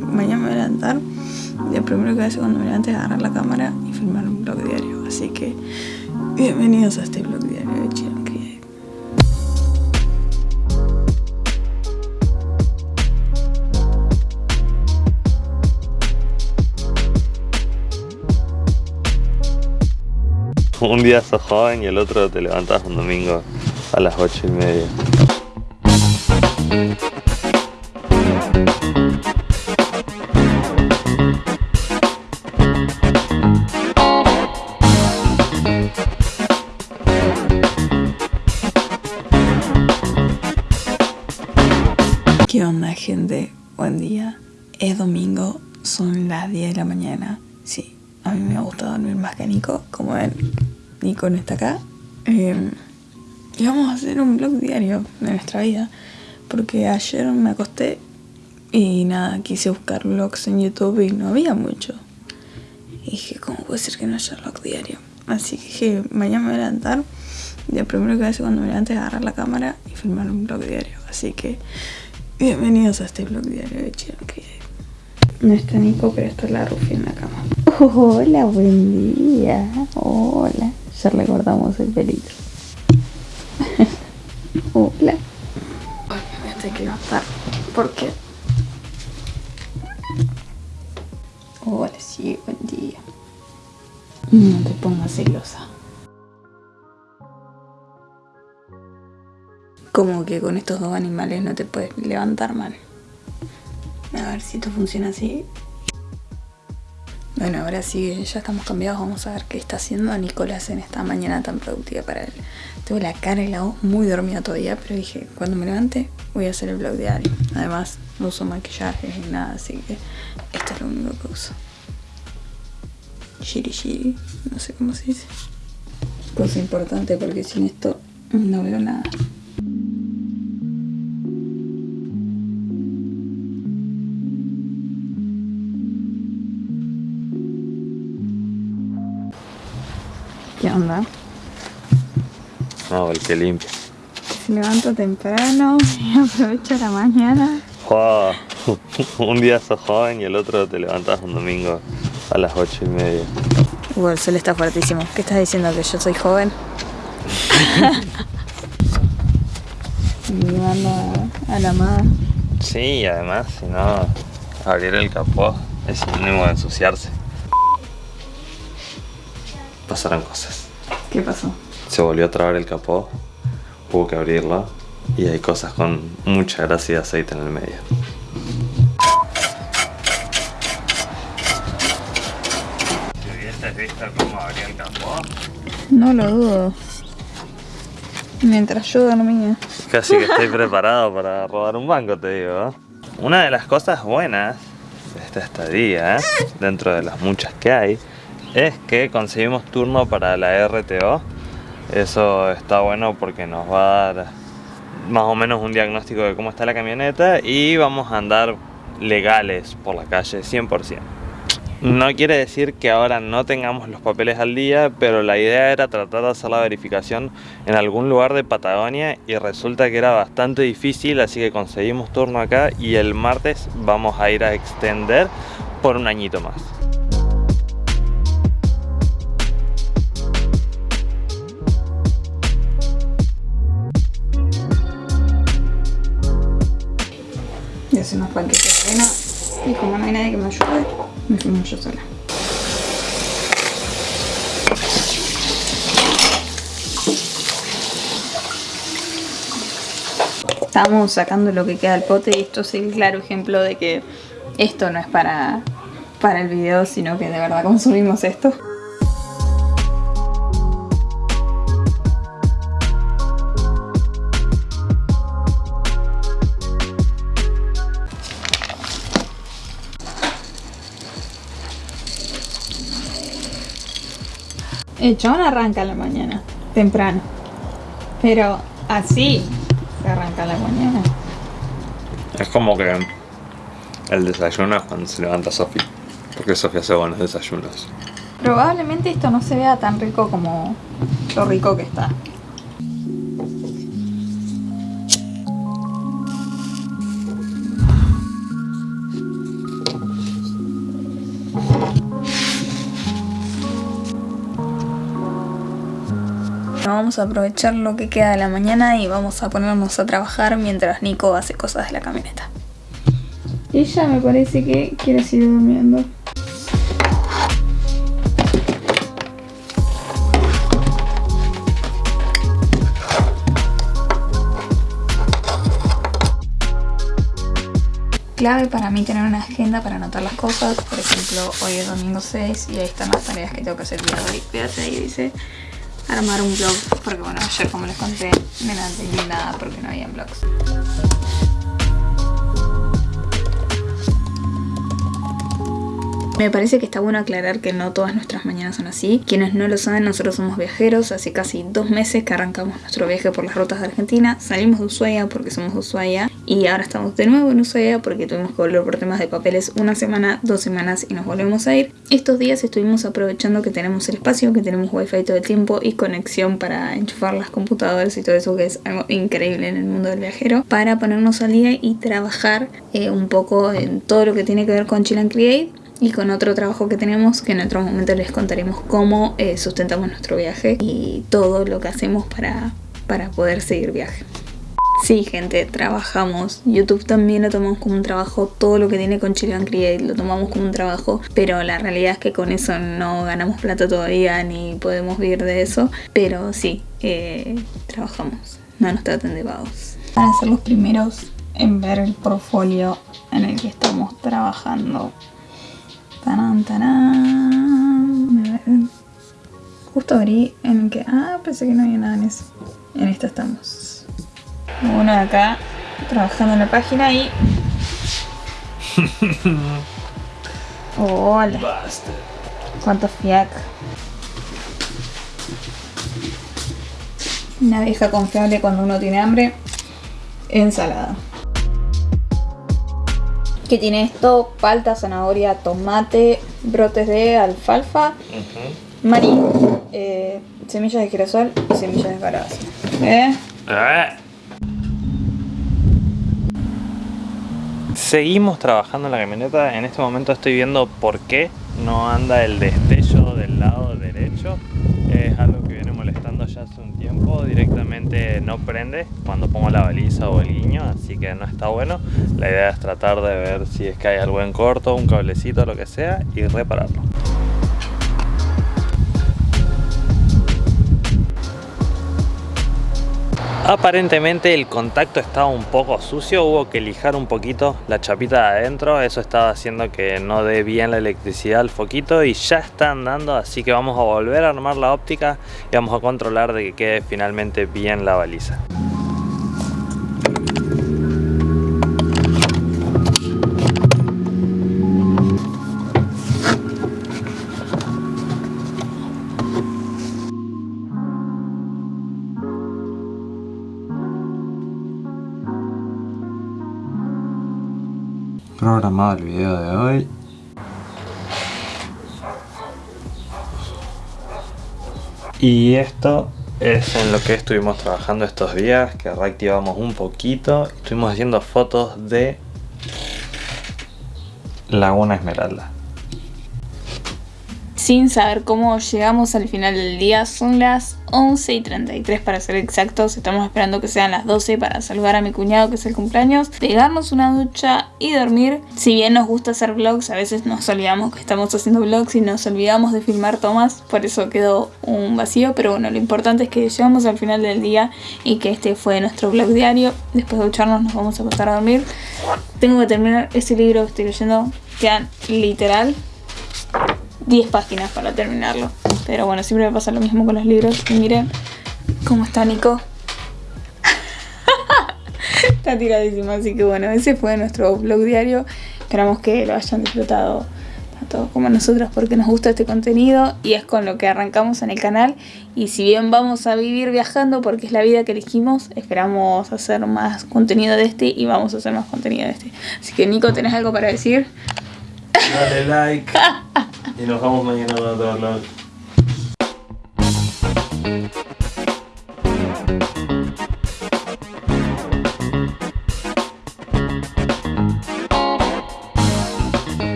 Mañana me voy a levantar y lo primero que voy a hacer cuando me levante es agarrar la cámara y filmar un blog diario. Así que bienvenidos a este blog diario de Create. Un día sos joven y el otro te levantás un domingo a las ocho y media. ¿Qué onda gente? Buen día. Es domingo, son las 10 de la mañana. Sí, a mí me gusta dormir más que Nico. Como ven, Nico no está acá. Eh, y vamos a hacer un blog diario de nuestra vida. Porque ayer me acosté y nada, quise buscar vlogs en YouTube y no había mucho. Y dije, ¿cómo puede ser que no haya blog diario? Así que dije, mañana me voy a levantar. Y lo primero que voy a hacer cuando me levante es agarrar la cámara y filmar un blog diario. Así que bienvenidos a este blog diario de Create. No está Nico, pero está la Rufi en la cama. Hola, buen día. Hola. Ya le cortamos el pelito. Hola. Ay, me voy a tener que levantar. ¿Por qué? Hola, sí, buen día. No te pongas celosa. Como que con estos dos animales no te puedes levantar mal. A ver si esto funciona así. Bueno, ahora sí ya estamos cambiados, vamos a ver qué está haciendo Nicolás en esta mañana tan productiva para él. Tengo la cara y la voz muy dormida todavía, pero dije, cuando me levante voy a hacer el blog diario. Además, no uso maquillaje ni nada, así que esto es lo único que uso. Shiri shiri, no sé cómo se dice. Cosa importante porque sin esto no veo nada. ¿Qué onda? No, el que limpia. Se levanta temprano y aprovecha la mañana. Joa, Un día sos joven y el otro te levantás un domingo a las ocho y media. Uh, el sol está fuertísimo. ¿Qué estás diciendo? ¿Que yo soy joven? Mimando a, a la madre. Sí, y además, si no, abrir el capó es sinónimo de ensuciarse. Pasaron cosas. ¿Qué pasó? Se volvió a trabar el capó, hubo que abrirlo y hay cosas con mucha grasa y aceite en el medio. Visto cómo abría el capó, No lo dudo. Mientras yo dormía. casi que estoy preparado para robar un banco, te digo. ¿eh? Una de las cosas buenas de esta estadía, dentro de las muchas que hay, es que conseguimos turno para la RTO. Eso está bueno porque nos va a dar más o menos un diagnóstico de cómo está la camioneta y vamos a andar legales por la calle 100%. No quiere decir que ahora no tengamos los papeles al día, pero la idea era tratar de hacer la verificación en algún lugar de Patagonia y resulta que era bastante difícil, así que conseguimos turno acá y el martes vamos a ir a extender por un añito más. De avena. Y como no hay nadie que me ayude, me filmo yo sola. Estamos sacando lo que queda del pote y esto es el claro ejemplo de que esto no es para, para el video, sino que de verdad consumimos esto. El chabón arranca a la mañana, temprano. Pero así se arranca a la mañana. Es como que el desayuno es cuando se levanta Sofía, porque Sofía hace buenos desayunos. Probablemente esto no se vea tan rico como lo rico que está. Vamos a aprovechar lo que queda de la mañana y vamos a ponernos a trabajar mientras Nico hace cosas de la camioneta. Ella me parece que quiere seguir durmiendo. clave para mí tener una agenda para anotar las cosas. Por ejemplo, hoy es domingo 6 y ahí están las tareas que tengo que hacer día de hoy. Fíjate ahí dice armar un blog. Porque bueno, ayer como les conté, me no entendí nada porque no había blogs. Me parece que está bueno aclarar que no todas nuestras mañanas son así. Quienes no lo saben, nosotros somos viajeros. Hace casi dos meses que arrancamos nuestro viaje por las rutas de Argentina. Salimos de Ushuaia porque somos Ushuaia. Y ahora estamos de nuevo en Ushuaia porque tuvimos que volver por temas de papeles una semana, dos semanas y nos volvemos a ir. Estos días estuvimos aprovechando que tenemos el espacio, que tenemos wifi todo el tiempo y conexión para enchufar las computadoras y todo eso que es algo increíble en el mundo del viajero. Para ponernos al día y trabajar eh, un poco en todo lo que tiene que ver con Chill and Create y con otro trabajo que tenemos que en otro momento les contaremos cómo eh, sustentamos nuestro viaje y todo lo que hacemos para, para poder seguir viaje. Sí, gente, trabajamos. YouTube también lo tomamos como un trabajo. Todo lo que tiene con Chilean Create lo tomamos como un trabajo. Pero la realidad es que con eso no ganamos plata todavía ni podemos vivir de eso. Pero sí, eh, trabajamos. No nos traten de vagos. Van a ser los primeros en ver el portfolio en el que estamos trabajando Tarán, tarán. Justo abrí en el que... Ah, pensé que no había nada en eso. En esta estamos. Uno de acá, trabajando en la página y... hola. Cuánto fiac. Una vieja confiable cuando uno tiene hambre. Ensalada que tiene esto, palta, zanahoria, tomate, brotes de alfalfa, maní, eh, semillas de girasol y semillas de calabaza. ¿Eh? Seguimos trabajando en la camioneta, en este momento estoy viendo por qué no anda el destello del lado derecho. Es algo que viene molestando ya hace un tiempo, directamente no prende cuando pongo la baliza o el guiño, así que no está bueno. La idea es tratar de ver si es que hay algo en corto, un cablecito, lo que sea, y repararlo. Aparentemente el contacto estaba un poco sucio, hubo que lijar un poquito la chapita de adentro, eso estaba haciendo que no dé bien la electricidad al foquito y ya está andando, así que vamos a volver a armar la óptica y vamos a controlar de que quede finalmente bien la baliza. El video de hoy. Y esto es en lo que estuvimos trabajando estos días que reactivamos un poquito. Estuvimos haciendo fotos de Laguna Esmeralda sin saber cómo llegamos al final del día. Son las 11 y 33 para ser exactos. Estamos esperando que sean las 12 para saludar a mi cuñado que es el cumpleaños, pegarnos una ducha y dormir. Si bien nos gusta hacer vlogs, a veces nos olvidamos que estamos haciendo vlogs y nos olvidamos de filmar tomas. Por eso quedó un vacío. Pero bueno, lo importante es que llegamos al final del día y que este fue nuestro vlog diario. Después de ducharnos nos vamos a acostar a dormir. Tengo que terminar este libro que estoy leyendo. Quedan literal 10 páginas para terminarlo. Pero bueno, siempre me pasa lo mismo con los libros. Y miren cómo está Nico. está tiradísimo, así que bueno, ese fue nuestro blog diario. Esperamos que lo hayan disfrutado tanto como nosotros porque nos gusta este contenido y es con lo que arrancamos en el canal. Y si bien vamos a vivir viajando porque es la vida que elegimos, esperamos hacer más contenido de este y vamos a hacer más contenido de este. Así que Nico, ¿tenés algo para decir? Dale like. y nos vemos mañana con otro vlog.